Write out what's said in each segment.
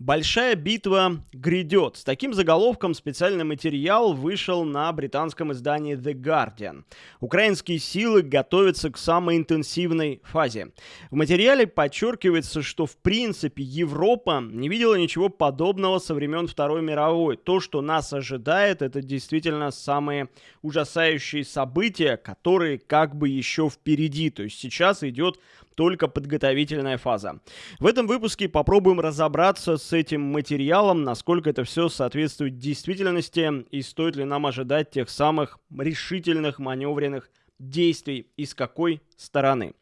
Большая битва грядет. С таким заголовком специальный материал вышел на британском издании The Guardian. Украинские силы готовятся к самой интенсивной фазе. В материале подчеркивается, что в принципе Европа не видела ничего подобного со времен Второй мировой. То, что нас ожидает, это действительно самые ужасающие события, которые как бы еще впереди. То есть сейчас идет только подготовительная фаза. В этом выпуске попробуем разобраться с этим материалом, насколько это все соответствует действительности и стоит ли нам ожидать тех самых решительных маневренных действий и с какой стороны.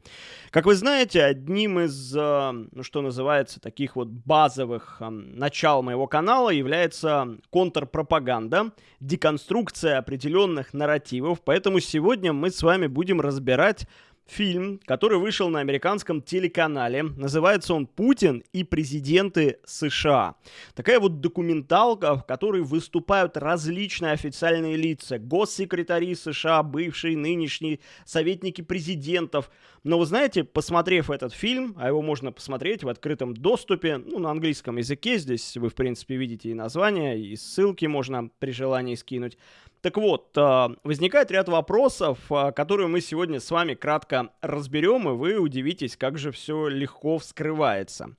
Как вы знаете, одним из, э, ну, что называется, таких вот базовых э, начал моего канала является контрпропаганда, деконструкция определенных нарративов, поэтому сегодня мы с вами будем разбирать фильм, который вышел на американском телеканале. Называется он «Путин и президенты США». Такая вот документалка, в которой выступают различные официальные лица. Госсекретари США, бывшие, нынешние, советники президентов. Но вы знаете, посмотрев этот фильм, а его можно посмотреть в открытом доступе, ну, на английском языке, здесь вы, в принципе, видите и название, и ссылки можно при желании скинуть. Так вот, а, возникает ряд вопросов, а, которые мы сегодня с вами кратко разберем, и вы удивитесь, как же все легко вскрывается.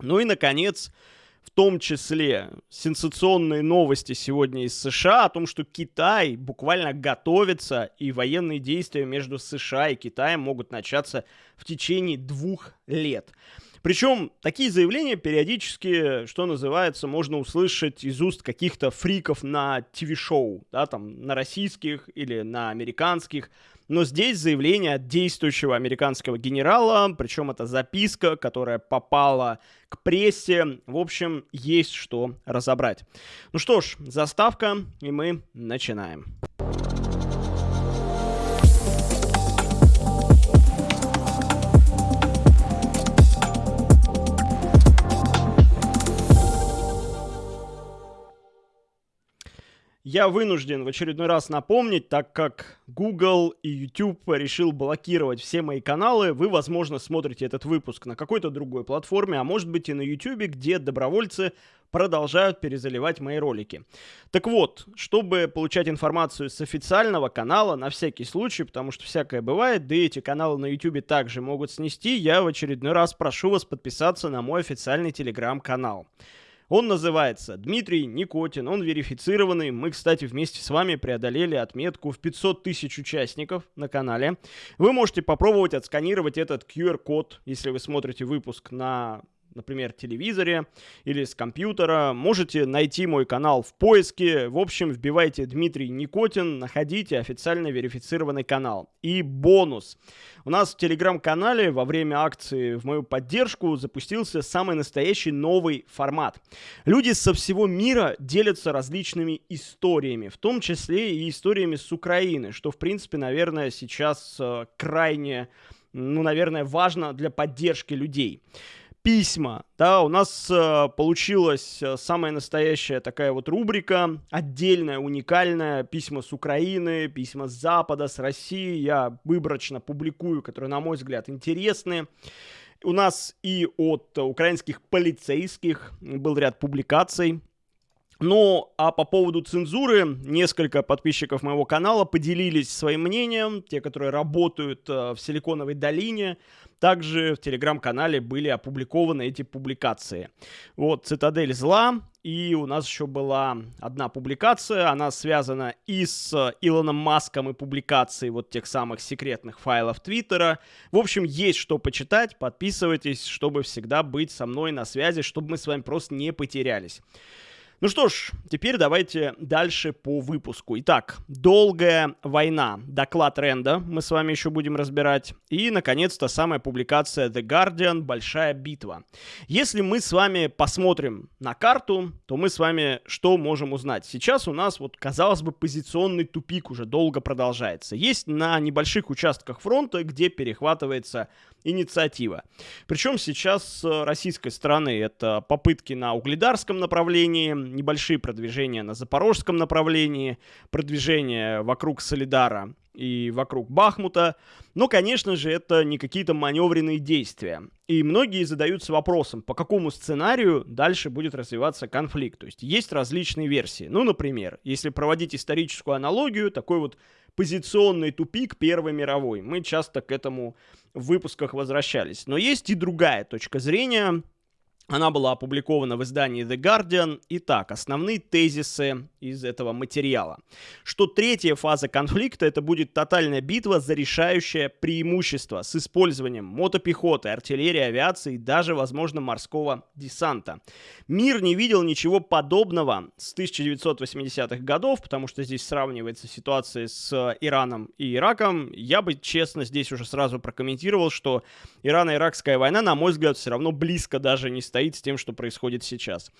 Ну и, наконец, в том числе сенсационные новости сегодня из США о том, что Китай буквально готовится, и военные действия между США и Китаем могут начаться в течение двух лет. Причем такие заявления периодически, что называется, можно услышать из уст каких-то фриков на ТВ-шоу, да, там, на российских или на американских. Но здесь заявление от действующего американского генерала, причем это записка, которая попала к прессе. В общем, есть что разобрать. Ну что ж, заставка, и мы начинаем. Я вынужден в очередной раз напомнить, так как Google и YouTube решил блокировать все мои каналы, вы, возможно, смотрите этот выпуск на какой-то другой платформе, а может быть и на YouTube, где добровольцы продолжают перезаливать мои ролики. Так вот, чтобы получать информацию с официального канала, на всякий случай, потому что всякое бывает, да и эти каналы на YouTube также могут снести, я в очередной раз прошу вас подписаться на мой официальный телеграм-канал. Он называется Дмитрий Никотин, он верифицированный. Мы, кстати, вместе с вами преодолели отметку в 500 тысяч участников на канале. Вы можете попробовать отсканировать этот QR-код, если вы смотрите выпуск на например, телевизоре или с компьютера. Можете найти мой канал в поиске. В общем, вбивайте Дмитрий Никотин, находите официально верифицированный канал. И бонус. У нас в телеграм-канале во время акции в мою поддержку запустился самый настоящий новый формат. Люди со всего мира делятся различными историями, в том числе и историями с Украины, что, в принципе, наверное, сейчас э, крайне ну, наверное, важно для поддержки людей письма. Да, у нас э, получилась э, самая настоящая такая вот рубрика, отдельная, уникальная, письма с Украины, письма с Запада, с России. Я выборочно публикую, которые, на мой взгляд, интересны. У нас и от украинских полицейских был ряд публикаций. Ну, а по поводу цензуры, несколько подписчиков моего канала поделились своим мнением, те, которые работают э, в Силиконовой долине, также в телеграм-канале были опубликованы эти публикации. Вот «Цитадель зла», и у нас еще была одна публикация, она связана и с Илоном Маском и публикацией вот тех самых секретных файлов Твиттера. В общем, есть что почитать, подписывайтесь, чтобы всегда быть со мной на связи, чтобы мы с вами просто не потерялись. Ну что ж, теперь давайте дальше по выпуску. Итак, «Долгая война». Доклад Ренда мы с вами еще будем разбирать. И, наконец-то, самая публикация The Guardian «Большая битва». Если мы с вами посмотрим на карту, то мы с вами что можем узнать? Сейчас у нас, вот, казалось бы, позиционный тупик уже долго продолжается. Есть на небольших участках фронта, где перехватывается инициатива. Причем сейчас с российской стороны это попытки на угледарском направлении, небольшие продвижения на запорожском направлении, продвижение вокруг Солидара и вокруг Бахмута. Но, конечно же, это не какие-то маневренные действия. И многие задаются вопросом, по какому сценарию дальше будет развиваться конфликт. То есть есть различные версии. Ну, например, если проводить историческую аналогию, такой вот позиционный тупик Первой мировой. Мы часто к этому в выпусках возвращались. Но есть и другая точка зрения, она была опубликована в издании The Guardian. Итак, основные тезисы из этого материала. Что третья фаза конфликта это будет тотальная битва за решающее преимущество с использованием мотопехоты, артиллерии, авиации и даже, возможно, морского десанта. Мир не видел ничего подобного с 1980-х годов, потому что здесь сравнивается ситуация с Ираном и Ираком. Я бы, честно, здесь уже сразу прокомментировал, что Ирано-Иракская война, на мой взгляд, все равно близко даже не стоит стоит с тем, что происходит сейчас.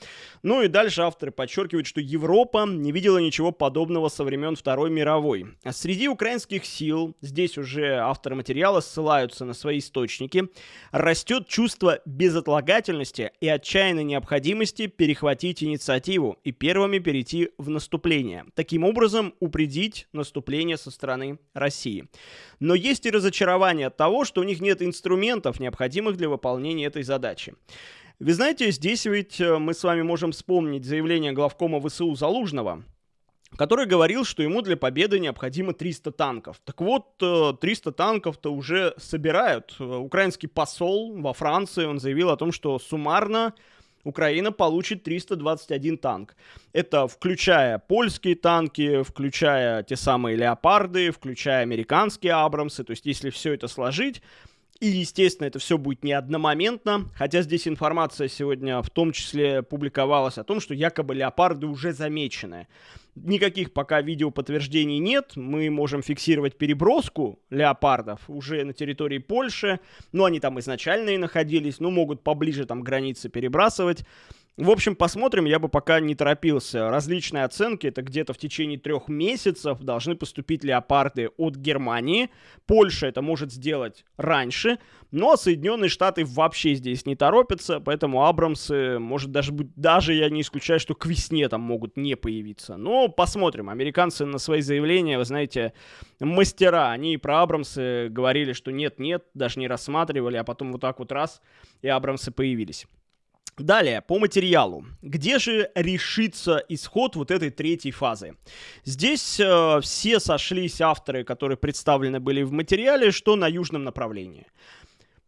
Ну и дальше авторы подчеркивают, что Европа не видела ничего подобного со времен Второй мировой. Среди украинских сил, здесь уже авторы материала ссылаются на свои источники, растет чувство безотлагательности и отчаянной необходимости перехватить инициативу и первыми перейти в наступление. Таким образом, упредить наступление со стороны России. Но есть и разочарование от того, что у них нет инструментов, необходимых для выполнения этой задачи. Вы знаете, здесь ведь э, мы с вами можем вспомнить заявление главкома ВСУ Залужного, который говорил, что ему для победы необходимо 300 танков. Так вот, 300 э, танков-то уже собирают. Э, украинский посол во Франции, он заявил о том, что суммарно Украина получит 321 танк. Это включая польские танки, включая те самые леопарды, включая американские абрамсы. То есть, если все это сложить, и, естественно, это все будет не одномоментно, хотя здесь информация сегодня в том числе публиковалась о том, что якобы леопарды уже замечены. Никаких пока видео подтверждений нет, мы можем фиксировать переброску леопардов уже на территории Польши, но они там изначально и находились, ну могут поближе там границы перебрасывать. В общем, посмотрим, я бы пока не торопился. Различные оценки, это где-то в течение трех месяцев должны поступить леопарды от Германии. Польша это может сделать раньше, но Соединенные Штаты вообще здесь не торопятся, поэтому Абрамсы, может даже быть, даже я не исключаю, что к весне там могут не появиться. Но посмотрим. Американцы на свои заявления, вы знаете, мастера. Они и про Абрамсы говорили, что нет-нет, даже не рассматривали, а потом вот так вот раз, и Абрамсы появились. Далее, по материалу. Где же решится исход вот этой третьей фазы? Здесь э, все сошлись авторы, которые представлены были в материале, что на южном направлении.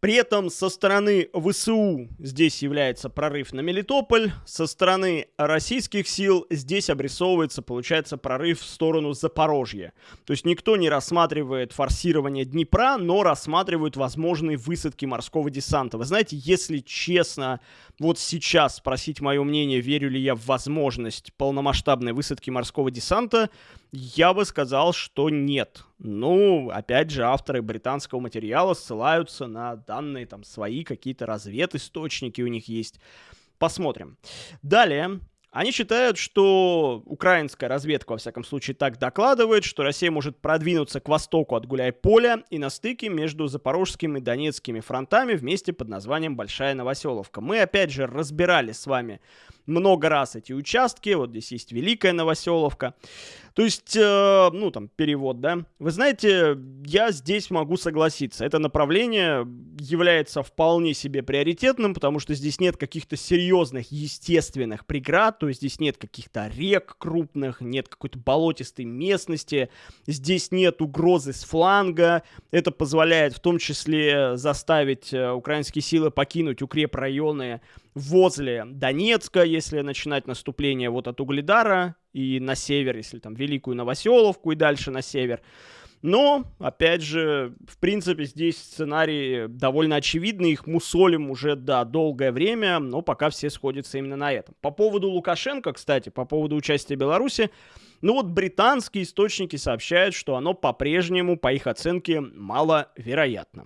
При этом со стороны ВСУ здесь является прорыв на Мелитополь, со стороны российских сил здесь обрисовывается, получается, прорыв в сторону Запорожья. То есть никто не рассматривает форсирование Днепра, но рассматривают возможные высадки морского десанта. Вы знаете, если честно, вот сейчас спросить мое мнение, верю ли я в возможность полномасштабной высадки морского десанта, я бы сказал, что нет. Ну, опять же, авторы британского материала ссылаются на данные, там, свои какие-то разведисточники у них есть. Посмотрим. Далее, они считают, что украинская разведка, во всяком случае, так докладывает, что Россия может продвинуться к востоку от Гуляй-Поля и на стыке между Запорожскими и Донецкими фронтами вместе под названием Большая Новоселовка. Мы, опять же, разбирали с вами много раз эти участки. Вот здесь есть Великая Новоселовка. То есть, э, ну, там, перевод, да. Вы знаете, я здесь могу согласиться. Это направление является вполне себе приоритетным, потому что здесь нет каких-то серьезных естественных преград, то есть здесь нет каких-то рек крупных, нет какой-то болотистой местности, здесь нет угрозы с фланга. Это позволяет в том числе заставить э, украинские силы покинуть укрепрайоны возле Донецка, если начинать наступление вот от Угледара и на север, если там Великую Новоселовку и дальше на север. Но, опять же, в принципе, здесь сценарии довольно очевидны, их мусолим уже, да, долгое время, но пока все сходятся именно на этом. По поводу Лукашенко, кстати, по поводу участия Беларуси, ну вот британские источники сообщают, что оно по-прежнему, по их оценке, маловероятно.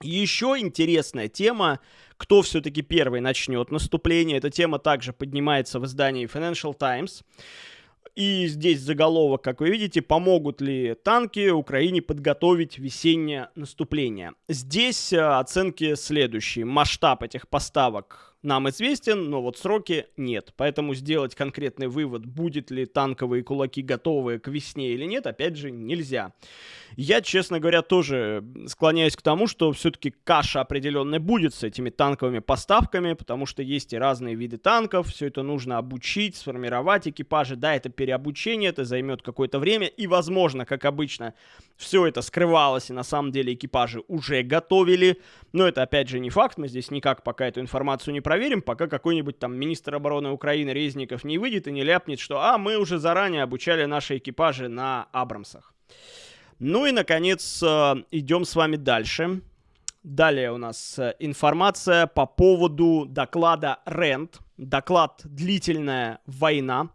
Еще интересная тема, кто все-таки первый начнет наступление. Эта тема также поднимается в издании Financial Times. И здесь заголовок, как вы видите, помогут ли танки Украине подготовить весеннее наступление. Здесь э, оценки следующие. Масштаб этих поставок нам известен, но вот сроки нет. Поэтому сделать конкретный вывод, будет ли танковые кулаки готовы к весне или нет, опять же, нельзя. Я, честно говоря, тоже склоняюсь к тому, что все-таки каша определенная будет с этими танковыми поставками, потому что есть и разные виды танков, все это нужно обучить, сформировать экипажи. Да, это переобучение, это займет какое-то время, и, возможно, как обычно, все это скрывалось, и на самом деле экипажи уже готовили. Но это, опять же, не факт, мы здесь никак пока эту информацию не проверим, пока какой-нибудь там министр обороны Украины Резников не выйдет и не ляпнет, что «а, мы уже заранее обучали наши экипажи на Абрамсах». Ну и, наконец, э, идем с вами дальше. Далее у нас э, информация по поводу доклада РЕНД. Доклад «Длительная война».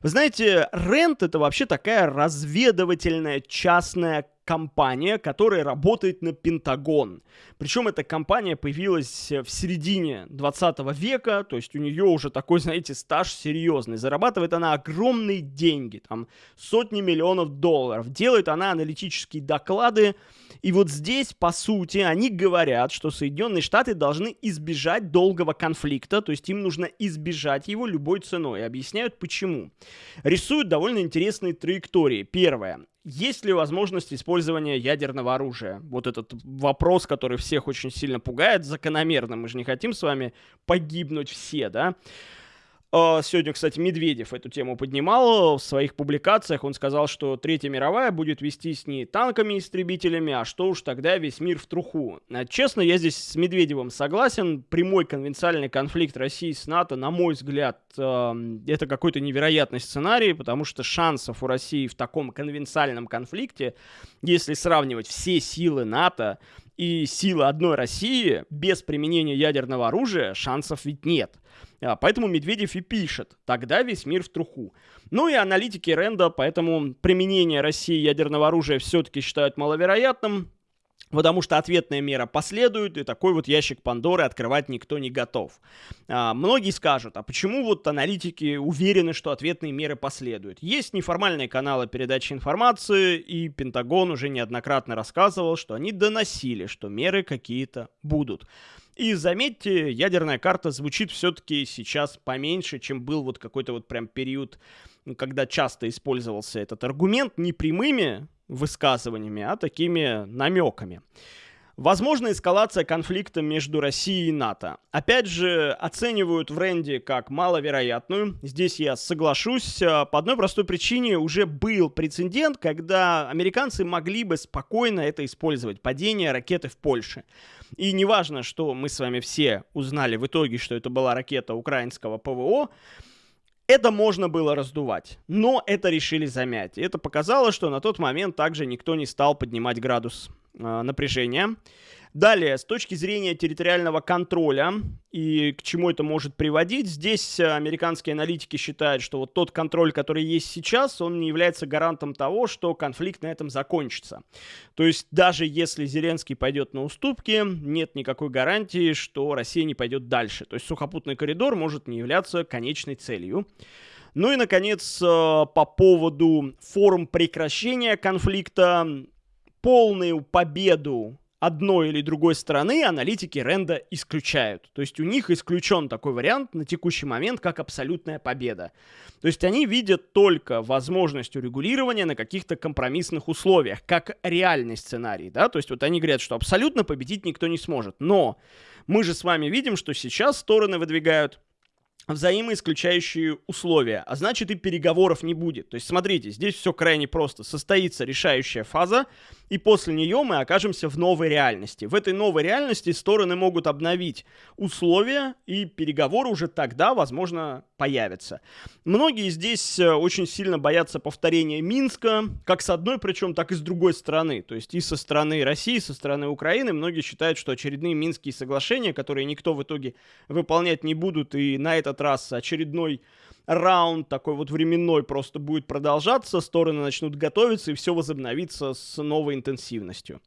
Вы знаете, РЕНД это вообще такая разведывательная частная компания, которая работает на Пентагон. Причем эта компания появилась в середине 20 века, то есть у нее уже такой, знаете, стаж серьезный. Зарабатывает она огромные деньги, там сотни миллионов долларов. Делает она аналитические доклады. И вот здесь, по сути, они говорят, что Соединенные Штаты должны избежать долгого конфликта, то есть им нужно избежать его любой ценой. И объясняют почему. Рисуют довольно интересные траектории. Первое есть ли возможность использования ядерного оружия? Вот этот вопрос, который всех очень сильно пугает, закономерно. Мы же не хотим с вами погибнуть все, да? А, сегодня, кстати, Медведев эту тему поднимал в своих публикациях. Он сказал, что Третья мировая будет вестись не танками-истребителями, а что уж тогда весь мир в труху. А, честно, я здесь с Медведевым согласен. Прямой конвенциальный конфликт России с НАТО, на мой взгляд, а, это какой-то невероятный сценарий, потому что шансов у России в таком конвенциальном конфликте, если сравнивать все силы НАТО и силы одной России без применения ядерного оружия, шансов ведь нет. А, поэтому Медведев и пишет, тогда весь мир в труху. Ну и аналитики Ренда, поэтому применение России ядерного оружия все-таки считают маловероятным, Потому что ответная мера последует, и такой вот ящик Пандоры открывать никто не готов. А, многие скажут, а почему вот аналитики уверены, что ответные меры последуют? Есть неформальные каналы передачи информации, и Пентагон уже неоднократно рассказывал, что они доносили, что меры какие-то будут. И заметьте, ядерная карта звучит все-таки сейчас поменьше, чем был вот какой-то вот прям период, когда часто использовался этот аргумент не прямыми высказываниями, а такими намеками. Возможна эскалация конфликта между Россией и НАТО. Опять же, оценивают в Ренде как маловероятную. Здесь я соглашусь. По одной простой причине уже был прецедент, когда американцы могли бы спокойно это использовать. Падение ракеты в Польше. И неважно, что мы с вами все узнали в итоге, что это была ракета украинского ПВО, это можно было раздувать, но это решили замять. И это показало, что на тот момент также никто не стал поднимать градус э, напряжения. Далее, с точки зрения территориального контроля и к чему это может приводить, здесь э, американские аналитики считают, что вот тот контроль, который есть сейчас, он не является гарантом того, что конфликт на этом закончится. То есть даже если Зеленский пойдет на уступки, нет никакой гарантии, что Россия не пойдет дальше. То есть сухопутный коридор может не являться конечной целью. Ну и, наконец, э, по поводу форм прекращения конфликта, полную победу одной или другой стороны аналитики Ренда исключают. То есть у них исключен такой вариант на текущий момент, как абсолютная победа. То есть они видят только возможность урегулирования на каких-то компромиссных условиях, как реальный сценарий, да, то есть вот они говорят, что абсолютно победить никто не сможет. Но мы же с вами видим, что сейчас стороны выдвигают взаимоисключающие условия, а значит и переговоров не будет. То есть смотрите, здесь все крайне просто. Состоится решающая фаза, и после нее мы окажемся в новой реальности. В этой новой реальности стороны могут обновить условия, и переговоры уже тогда, возможно, появятся. Многие здесь э, очень сильно боятся повторения Минска, как с одной, причем, так и с другой стороны. То есть и со стороны России, и со стороны Украины. Многие считают, что очередные Минские соглашения, которые никто в итоге выполнять не будут, и на этот раз очередной раунд такой вот временной просто будет продолжаться, стороны начнут готовиться и все возобновится с новой интенсивностью.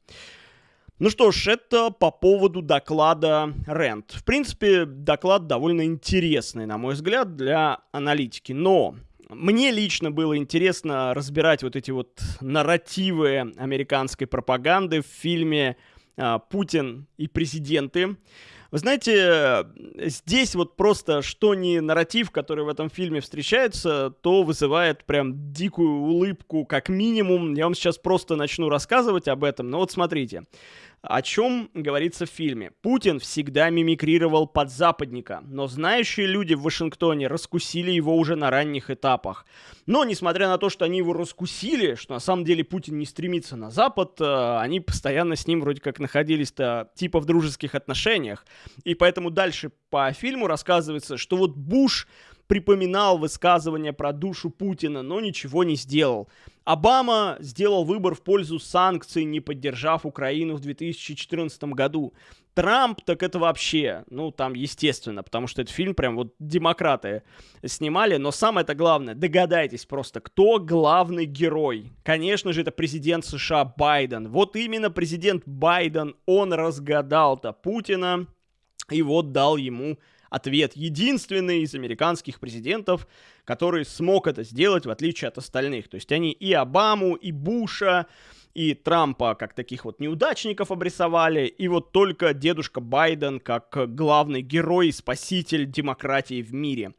Ну что ж, это по поводу доклада Рент. В принципе, доклад довольно интересный, на мой взгляд, для аналитики. Но мне лично было интересно разбирать вот эти вот нарративы американской пропаганды в фильме а, «Путин и президенты». Вы знаете, здесь вот просто что не нарратив, который в этом фильме встречается, то вызывает прям дикую улыбку, как минимум. Я вам сейчас просто начну рассказывать об этом, но вот смотрите. О чем говорится в фильме? Путин всегда мимикрировал под западника, но знающие люди в Вашингтоне раскусили его уже на ранних этапах. Но, несмотря на то, что они его раскусили, что на самом деле Путин не стремится на Запад, э, они постоянно с ним вроде как находились-то типа в дружеских отношениях. И поэтому дальше по фильму рассказывается, что вот Буш припоминал высказывания про душу Путина, но ничего не сделал. Обама сделал выбор в пользу санкций, не поддержав Украину в 2014 году. Трамп, так это вообще, ну, там, естественно, потому что этот фильм прям вот демократы снимали, но самое-то главное, догадайтесь просто, кто главный герой? Конечно же, это президент США Байден. Вот именно президент Байден, он разгадал-то Путина и вот дал ему ответ. Единственный из американских президентов, который смог это сделать, в отличие от остальных. То есть они и Обаму, и Буша, и Трампа как таких вот неудачников обрисовали, и вот только дедушка Байден как главный герой и спаситель демократии в мире.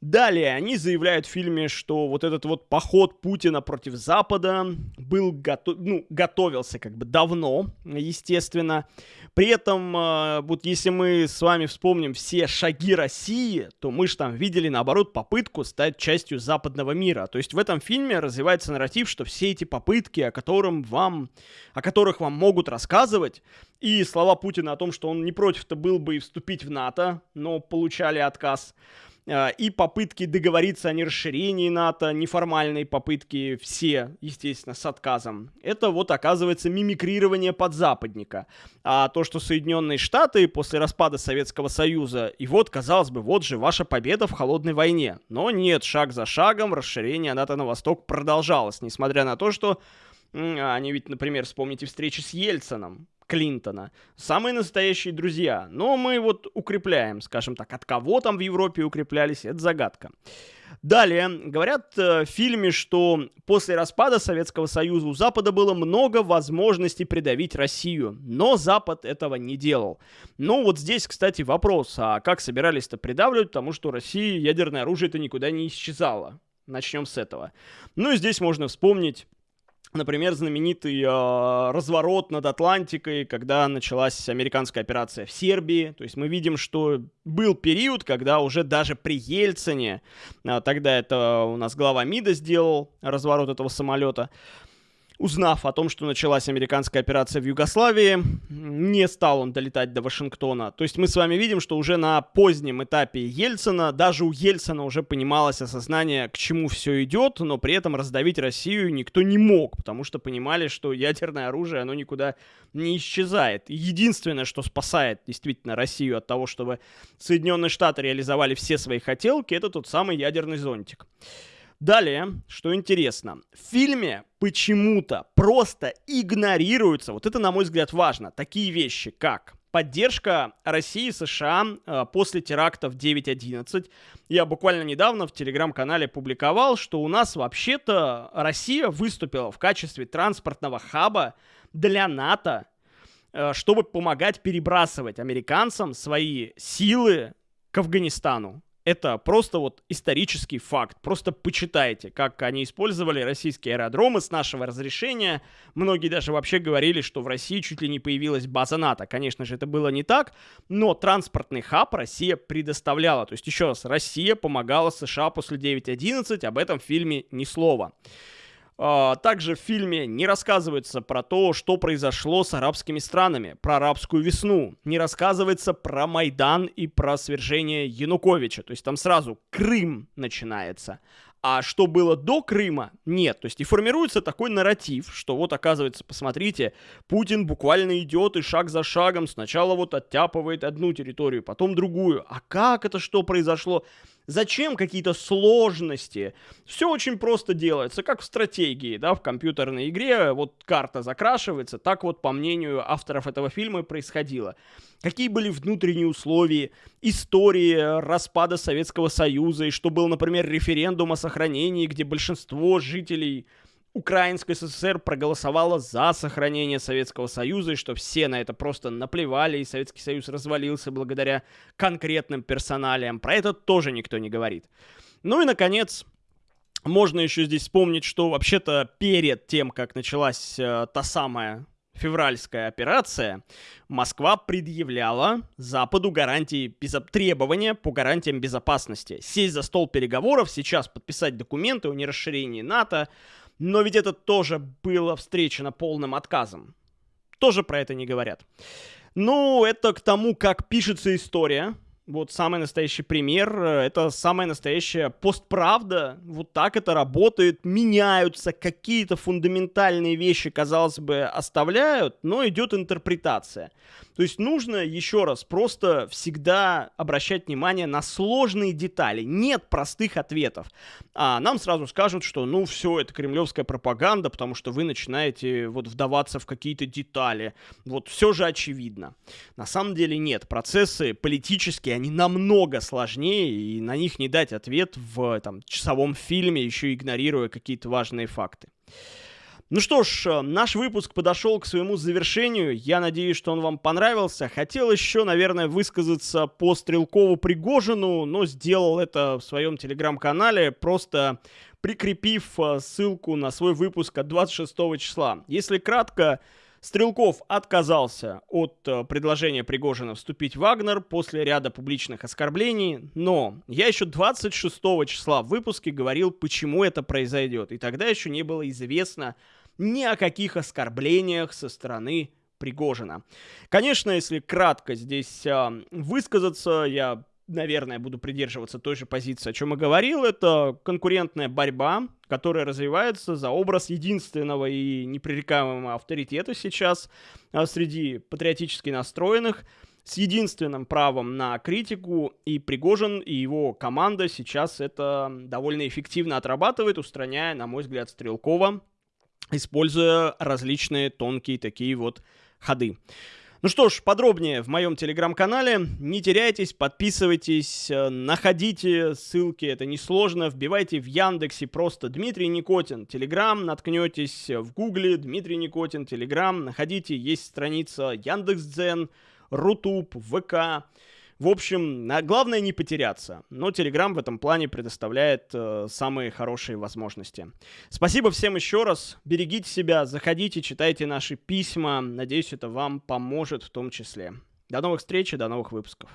Далее, они заявляют в фильме, что вот этот вот поход Путина против Запада был готов, ну, готовился как бы давно, естественно. При этом, э, вот если мы с вами вспомним все шаги России, то мы же там видели, наоборот, попытку стать частью западного мира. То есть в этом фильме развивается нарратив, что все эти попытки, о, котором вам, о которых вам могут рассказывать, и слова Путина о том, что он не против-то был бы и вступить в НАТО, но получали отказ – и попытки договориться о нерасширении НАТО, неформальные попытки, все, естественно, с отказом. Это вот оказывается мимикрирование подзападника. А то, что Соединенные Штаты после распада Советского Союза, и вот, казалось бы, вот же ваша победа в холодной войне. Но нет, шаг за шагом расширение НАТО на восток продолжалось, несмотря на то, что они ведь, например, вспомните встречи с Ельцином. Клинтона. Самые настоящие друзья. Но мы вот укрепляем, скажем так, от кого там в Европе укреплялись, это загадка. Далее, говорят э, в фильме, что после распада Советского Союза у Запада было много возможностей придавить Россию, но Запад этого не делал. Ну вот здесь, кстати, вопрос, а как собирались-то придавливать, потому что России ядерное оружие-то никуда не исчезало. Начнем с этого. Ну и здесь можно вспомнить Например, знаменитый э, разворот над Атлантикой, когда началась американская операция в Сербии. То есть мы видим, что был период, когда уже даже при Ельцине, э, тогда это у нас глава МИДа сделал разворот этого самолета, Узнав о том, что началась американская операция в Югославии, не стал он долетать до Вашингтона. То есть мы с вами видим, что уже на позднем этапе Ельцина, даже у Ельцина уже понималось осознание, к чему все идет, но при этом раздавить Россию никто не мог, потому что понимали, что ядерное оружие, оно никуда не исчезает. единственное, что спасает действительно Россию от того, чтобы Соединенные Штаты реализовали все свои хотелки, это тот самый ядерный зонтик. Далее, что интересно, в фильме почему-то просто игнорируются, вот это, на мой взгляд, важно, такие вещи, как поддержка России и США э, после терактов 9.11. Я буквально недавно в телеграм-канале публиковал, что у нас вообще-то Россия выступила в качестве транспортного хаба для НАТО, э, чтобы помогать перебрасывать американцам свои силы к Афганистану это просто вот исторический факт. Просто почитайте, как они использовали российские аэродромы с нашего разрешения. Многие даже вообще говорили, что в России чуть ли не появилась база НАТО. Конечно же, это было не так, но транспортный хаб Россия предоставляла. То есть, еще раз, Россия помогала США после 9.11, об этом в фильме ни слова. А, также в фильме не рассказывается про то, что произошло с арабскими странами, про арабскую весну. Не рассказывается про Майдан и про свержение Януковича. То есть там сразу Крым начинается. А что было до Крыма, нет. То есть и формируется такой нарратив, что вот оказывается, посмотрите, Путин буквально идет и шаг за шагом сначала вот оттяпывает одну территорию, потом другую. А как это что произошло? Зачем какие-то сложности? Все очень просто делается, как в стратегии, да, в компьютерной игре. Вот карта закрашивается, так вот, по мнению авторов этого фильма, происходило. Какие были внутренние условия, истории распада Советского Союза, и что был, например, референдум о сохранении, где большинство жителей Украинская ССР проголосовала за сохранение Советского Союза, и что все на это просто наплевали, и Советский Союз развалился благодаря конкретным персоналиям. Про это тоже никто не говорит. Ну и, наконец, можно еще здесь вспомнить, что вообще-то перед тем, как началась э, та самая февральская операция, Москва предъявляла Западу гарантии безо- требования по гарантиям безопасности. Сесть за стол переговоров, сейчас подписать документы о нерасширении НАТО, но ведь это тоже было встречено полным отказом. Тоже про это не говорят. Ну, это к тому, как пишется история, вот самый настоящий пример, э, это самая настоящая постправда. Вот так это работает. Меняются какие-то фундаментальные вещи, казалось бы, оставляют, но идет интерпретация. То есть нужно, еще раз, просто всегда обращать внимание на сложные детали. Нет простых ответов. А нам сразу скажут, что ну все, это кремлевская пропаганда, потому что вы начинаете вот вдаваться в какие-то детали. Вот все же очевидно. На самом деле нет. Процессы политические, они намного сложнее, и на них не дать ответ в там, часовом фильме, еще игнорируя какие-то важные факты. Ну что ж, э, наш выпуск подошел к своему завершению. Я надеюсь, что он вам понравился. Хотел еще, наверное, высказаться по Стрелкову Пригожину, но сделал это в своем телеграм-канале, просто прикрепив э, ссылку на свой выпуск от 26 числа. Если кратко, Стрелков отказался от э, предложения Пригожина вступить в Вагнер после ряда публичных оскорблений, но я еще 26 числа в выпуске говорил, почему это произойдет, и тогда еще не было известно, ни о каких оскорблениях со стороны Пригожина. Конечно, если кратко здесь э, высказаться, я, наверное, буду придерживаться той же позиции, о чем и говорил. Это конкурентная борьба, которая развивается за образ единственного и непререкаемого авторитета сейчас э, среди патриотически настроенных с единственным правом на критику, и Пригожин и его команда сейчас это довольно эффективно отрабатывает, устраняя, на мой взгляд, Стрелкова используя различные тонкие такие вот ходы. Ну что ж, подробнее в моем телеграм-канале. Не теряйтесь, подписывайтесь, э, находите ссылки, это несложно. Вбивайте в Яндексе просто Дмитрий Никотин, Телеграм, наткнетесь в Гугле Дмитрий Никотин, Телеграм, находите, есть страница Яндекс.Дзен, Рутуб, ВК. В общем, главное не потеряться. Но Telegram в этом плане предоставляет э, самые хорошие возможности. Спасибо всем еще раз. Берегите себя, заходите, читайте наши письма. Надеюсь, это вам поможет в том числе. До новых встреч и до новых выпусков.